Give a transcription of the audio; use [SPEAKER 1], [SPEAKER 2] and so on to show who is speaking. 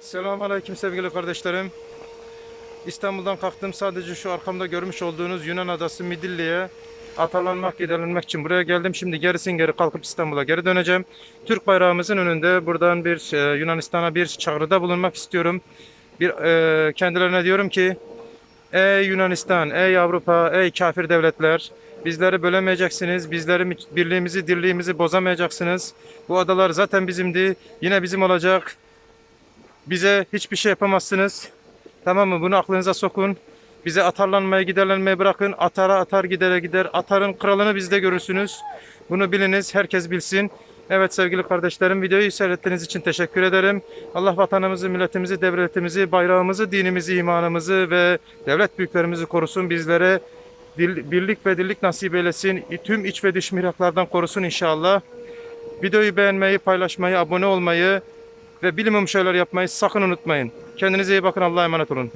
[SPEAKER 1] Selamünaleyküm sevgili kardeşlerim. İstanbul'dan kalktım. Sadece şu arkamda görmüş olduğunuz Yunan adası Midilli'ye atalanmak, giderilmek için buraya geldim. Şimdi gerisin geri kalkıp İstanbul'a geri döneceğim. Türk bayrağımızın önünde buradan bir e, Yunanistan'a bir çağrıda bulunmak istiyorum. Bir e, kendilerine diyorum ki Ey Yunanistan, ey Avrupa, ey kafir devletler bizleri bölemeyeceksiniz. Bizleri birliğimizi, dirliğimizi bozamayacaksınız. Bu adalar zaten bizimdi. Yine bizim olacak. Bize hiçbir şey yapamazsınız. Tamam mı? Bunu aklınıza sokun. Bize atarlanmaya, giderlenmeye bırakın. Atara atar, gidere gider. Atarın kralını bizde görürsünüz. Bunu biliniz, herkes bilsin. Evet sevgili kardeşlerim, videoyu seyrettiğiniz için teşekkür ederim. Allah vatanımızı, milletimizi, devletimizi, bayrağımızı, dinimizi, imanımızı ve devlet büyüklerimizi korusun. Bizlere dil- birlik ve dirlik nasip eylesin. Tüm iç ve dış mihraklardan korusun inşallah. Videoyu beğenmeyi, paylaşmayı, abone olmayı ve bilimum şeyler yapmayı sakın unutmayın. Kendinize iyi bakın. Allah'a emanet olun.